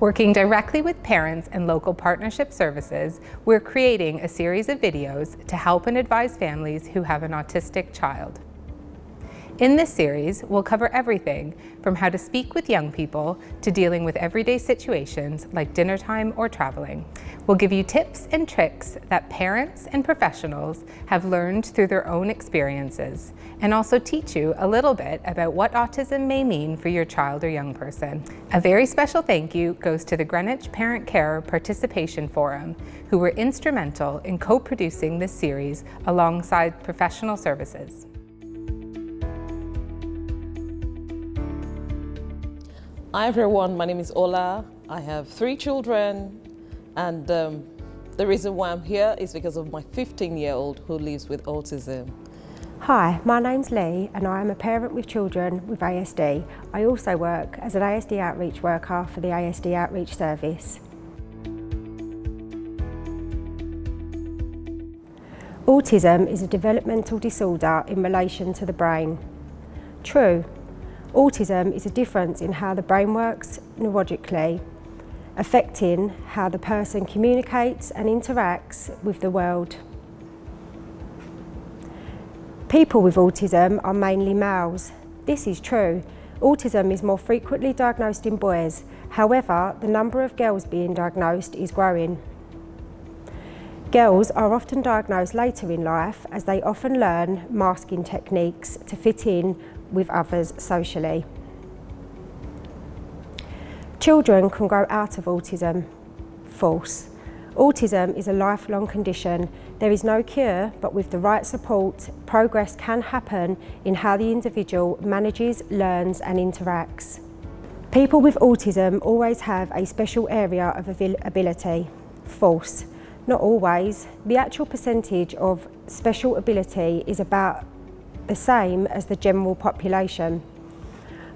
Working directly with parents and local partnership services, we're creating a series of videos to help and advise families who have an autistic child. In this series, we'll cover everything from how to speak with young people to dealing with everyday situations like dinner time or traveling. We'll give you tips and tricks that parents and professionals have learned through their own experiences and also teach you a little bit about what autism may mean for your child or young person. A very special thank you goes to the Greenwich Parent Carer Participation Forum, who were instrumental in co-producing this series alongside professional services. Hi everyone, my name is Ola. I have three children and um, the reason why I'm here is because of my 15-year-old who lives with autism. Hi, my name's Lee and I am a parent with children with ASD. I also work as an ASD outreach worker for the ASD Outreach Service. Autism is a developmental disorder in relation to the brain. True, Autism is a difference in how the brain works neurologically, affecting how the person communicates and interacts with the world. People with autism are mainly males. This is true. Autism is more frequently diagnosed in boys. However, the number of girls being diagnosed is growing. Girls are often diagnosed later in life as they often learn masking techniques to fit in with others socially. Children can grow out of autism. False. Autism is a lifelong condition. There is no cure, but with the right support, progress can happen in how the individual manages, learns and interacts. People with autism always have a special area of ability. False. Not always. The actual percentage of special ability is about the same as the general population.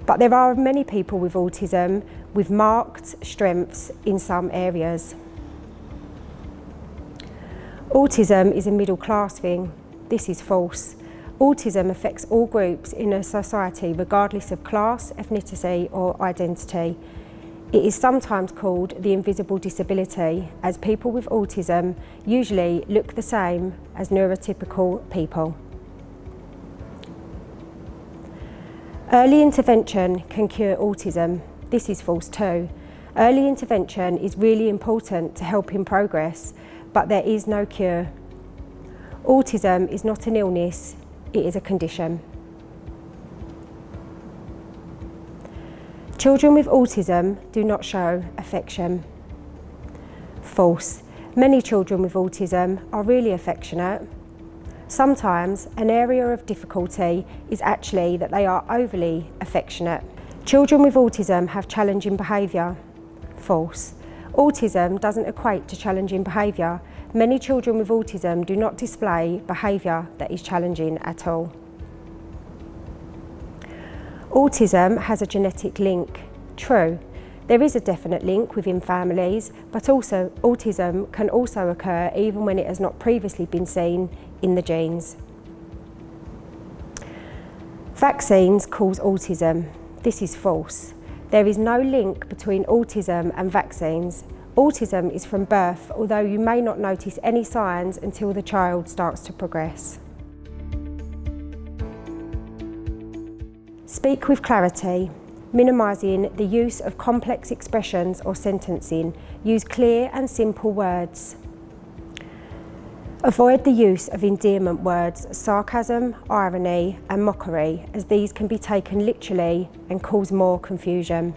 But there are many people with autism with marked strengths in some areas. Autism is a middle class thing. This is false. Autism affects all groups in a society regardless of class, ethnicity or identity. It is sometimes called the invisible disability as people with autism usually look the same as neurotypical people. Early intervention can cure autism. This is false too. Early intervention is really important to help in progress, but there is no cure. Autism is not an illness, it is a condition. Children with autism do not show affection. False. Many children with autism are really affectionate Sometimes an area of difficulty is actually that they are overly affectionate. Children with autism have challenging behaviour. False. Autism doesn't equate to challenging behaviour. Many children with autism do not display behaviour that is challenging at all. Autism has a genetic link. True. There is a definite link within families, but also autism can also occur even when it has not previously been seen in the genes. Vaccines cause autism. This is false. There is no link between autism and vaccines. Autism is from birth, although you may not notice any signs until the child starts to progress. Speak with clarity minimising the use of complex expressions or sentencing. Use clear and simple words. Avoid the use of endearment words, sarcasm, irony and mockery as these can be taken literally and cause more confusion.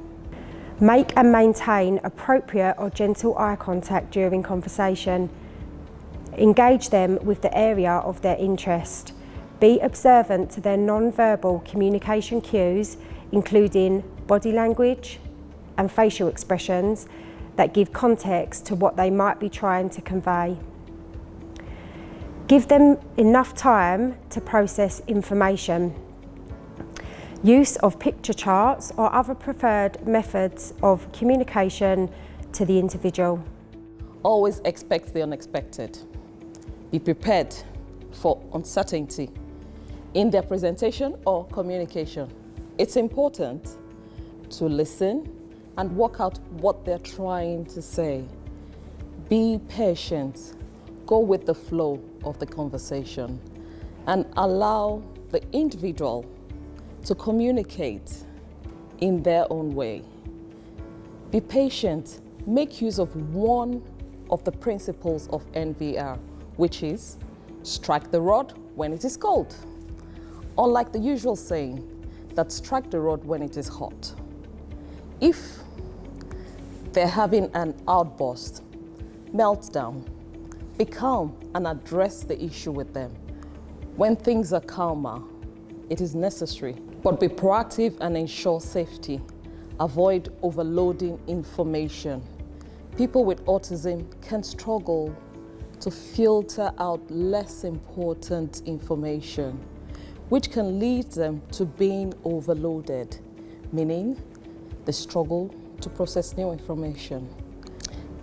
Make and maintain appropriate or gentle eye contact during conversation. Engage them with the area of their interest. Be observant to their non-verbal communication cues including body language and facial expressions that give context to what they might be trying to convey. Give them enough time to process information. Use of picture charts or other preferred methods of communication to the individual. Always expect the unexpected. Be prepared for uncertainty in their presentation or communication. It's important to listen and work out what they're trying to say. Be patient, go with the flow of the conversation, and allow the individual to communicate in their own way. Be patient, make use of one of the principles of NVR, which is strike the rod when it is cold. Unlike the usual saying that strike the rod when it is hot. If they're having an outburst, meltdown, be calm and address the issue with them. When things are calmer, it is necessary, but be proactive and ensure safety. Avoid overloading information. People with autism can struggle to filter out less important information, which can lead them to being overloaded, meaning they struggle to process new information.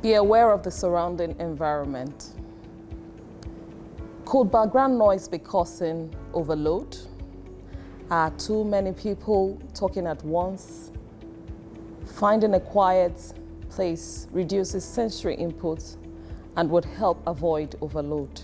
Be aware of the surrounding environment. Could background noise be causing overload? Are too many people talking at once? Finding a quiet place reduces sensory input and would help avoid overload.